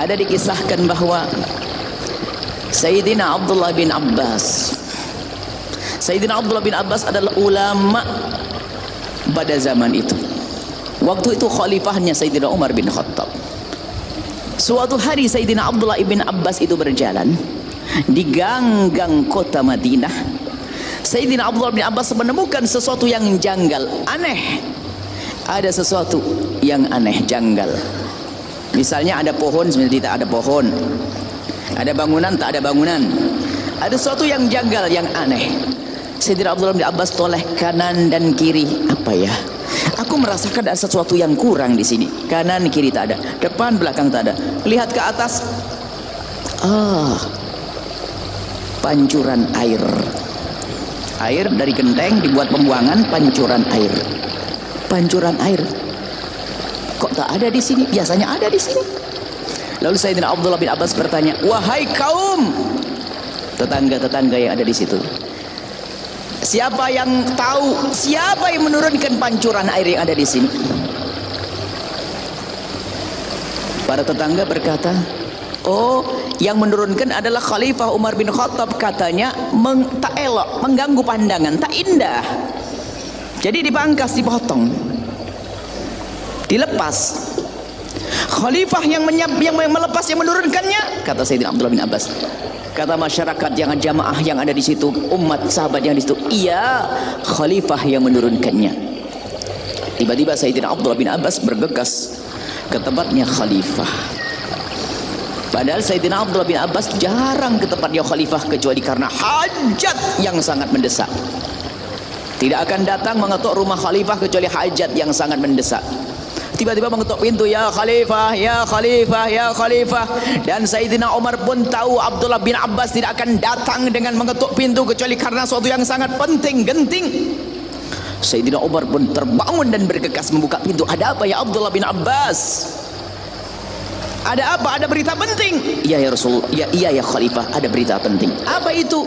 ada dikisahkan bahwa Sayyidina Abdullah bin Abbas. Sayyidina Abdullah bin Abbas adalah ulama pada zaman itu. Waktu itu khalifahnya Sayyidina Umar bin Khattab. Suatu hari Sayyidina Abdullah bin Abbas itu berjalan di gang-gang kota Madinah. Sayyidina Abdullah bin Abbas menemukan sesuatu yang janggal aneh. Ada sesuatu yang aneh janggal misalnya ada pohon sebenarnya tidak ada pohon. Ada bangunan tak ada bangunan. Ada sesuatu yang janggal yang aneh. Sayyidina Abdullah bin Abbas toleh kanan dan kiri. Apa ya? Aku merasakan ada sesuatu yang kurang di sini. Kanan kiri tak ada. Depan belakang tak ada. Lihat ke atas. Ah. Pancuran air. Air dari genteng dibuat pembuangan pancuran air. Pancuran air kok tak ada di sini? Biasanya ada di sini. Lalu Sayyidina Abdullah bin Abbas bertanya wahai kaum tetangga-tetangga yang ada di situ siapa yang tahu siapa yang menurunkan pancuran air yang ada di sini? Para tetangga berkata oh yang menurunkan adalah Khalifah Umar bin Khattab katanya meng, tak elok mengganggu pandangan tak indah. Jadi dipangkas dipotong dilepas. Khalifah yang menyab, yang melepas yang menurunkannya kata Sayyidina Abdullah bin Abbas. Kata masyarakat yang jamaah yang ada di situ umat sahabat yang di situ iya khalifah yang menurunkannya. Tiba-tiba Sayyidina Abdullah bin Abbas bergegas ke tempatnya khalifah. Padahal Sayyidina Abdullah bin Abbas jarang ke tempatnya khalifah kecuali karena hajat yang sangat mendesak. Tidak akan datang mengetuk rumah khalifah kecuali hajat yang sangat mendesak tiba-tiba mengetuk pintu ya khalifah ya khalifah ya khalifah. Dan Sayyidina Umar pun tahu Abdullah bin Abbas tidak akan datang dengan mengetuk pintu kecuali karena sesuatu yang sangat penting genting. Sayyidina Umar pun terbangun dan bergegas membuka pintu. Ada apa ya Abdullah bin Abbas ada apa ada berita penting iya ya Rasul ya iya ya khalifah ada berita penting apa itu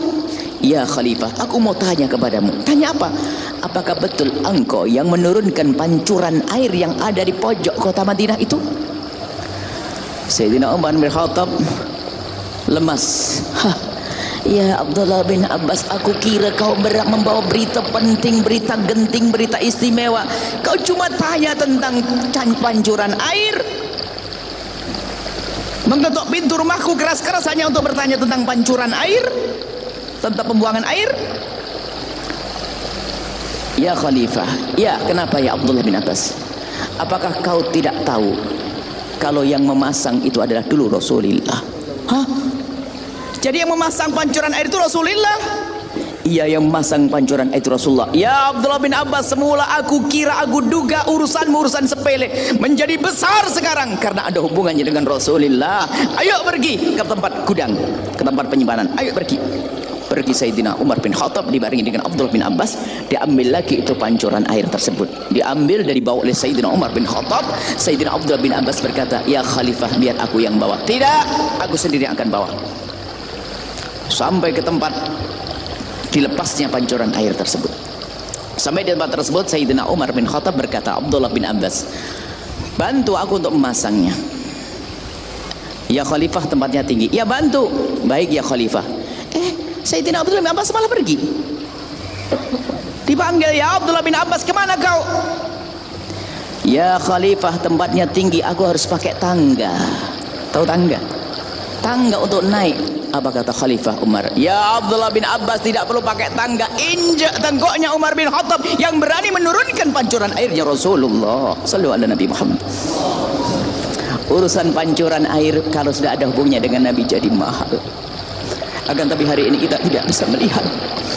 Ya Khalifah, aku mau tanya kepadamu. Tanya apa? Apakah betul engkau yang menurunkan pancuran air yang ada di pojok kota Madinah itu? Sayyidina Umar bin Khattab lemas. Hah. Ya Abdullah bin Abbas, aku kira kau berat membawa berita penting, berita genting, berita istimewa. Kau cuma tanya tentang pancuran air. Mengetuk pintu rumahku keras-keras hanya untuk bertanya tentang pancuran air tentang pembuangan air. Ya Khalifah Ya kenapa ya Abdullah bin Abbas? Apakah kau tidak tahu Kalau yang memasang itu adalah dulu Rasulullah? Hah? Jadi yang memasang pancuran air itu Rasulullah Iya yang memasang pancuran itu Rasulullah. Ya Abdullah bin Abbas Semula aku kira aku duga urusanmu urusan sepele Menjadi besar sekarang Karena ada hubungannya dengan Rasulullah. Ayo pergi ke tempat gudang Ke tempat penyimpanan. Ayo pergi. Pergi Sayyidina Umar bin Khattab dibarengi dengan Abdullah bin Abbas. Diambil lagi itu pancuran air tersebut. Diambil dari bawah oleh Sayyidina Umar bin Khattab. Sayyidina Abdullah bin Abbas berkata ya khalifah biar aku yang bawa. Tidak aku sendiri akan bawa. Sampai ke tempat dilepasnya pancuran air tersebut. Sampai di tempat tersebut Sayyidina Umar bin Khattab berkata Abdullah bin Abbas bantu aku untuk memasangnya. Ya khalifah tempatnya tinggi. Ya bantu. Baik ya khalifah. Eh Sayyidina Abdullah bin Abbas malah pergi. Dipanggil ya Abdullah bin Abbas ke mana kau? Ya khalifah tempatnya tinggi aku harus pakai tangga. Tahu tangga? Tangga untuk naik apa kata khalifah Umar? Ya Abdullah bin Abbas tidak perlu pakai tangga injak tenggoknya Umar bin Khattab yang berani menurunkan pancuran airnya Rasulullah sallallahu alaihi Nabi Muhammad. Urusan pancuran air kalau sudah ada hubungnya dengan Nabi jadi mahal. Akan tapi hari ini kita tidak bisa melihat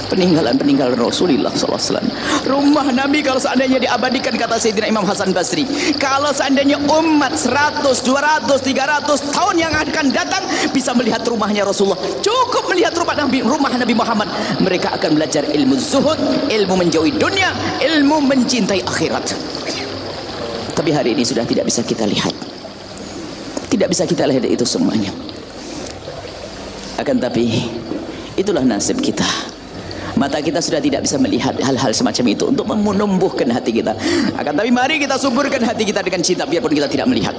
peninggalan-peninggalan Rasulullah SAW rumah Nabi kalau seandainya diabadikan kata Sayyidina Imam Hasan Basri kalau seandainya umat 100, 200, 300 tahun yang akan datang bisa melihat rumahnya Rasulullah. Cukup melihat rumah Nabi, rumah Nabi Muhammad. Mereka akan belajar ilmu zuhud ilmu menjauhi dunia ilmu mencintai akhirat. Tapi hari ini sudah tidak bisa kita lihat. Tidak bisa kita lihat itu semuanya. Akan tapi itulah nasib kita mata kita sudah tidak bisa melihat hal-hal semacam itu untuk menumbuhkan hati kita. Akan tapi mari kita suburkan hati kita dengan cinta biarpun kita tidak melihat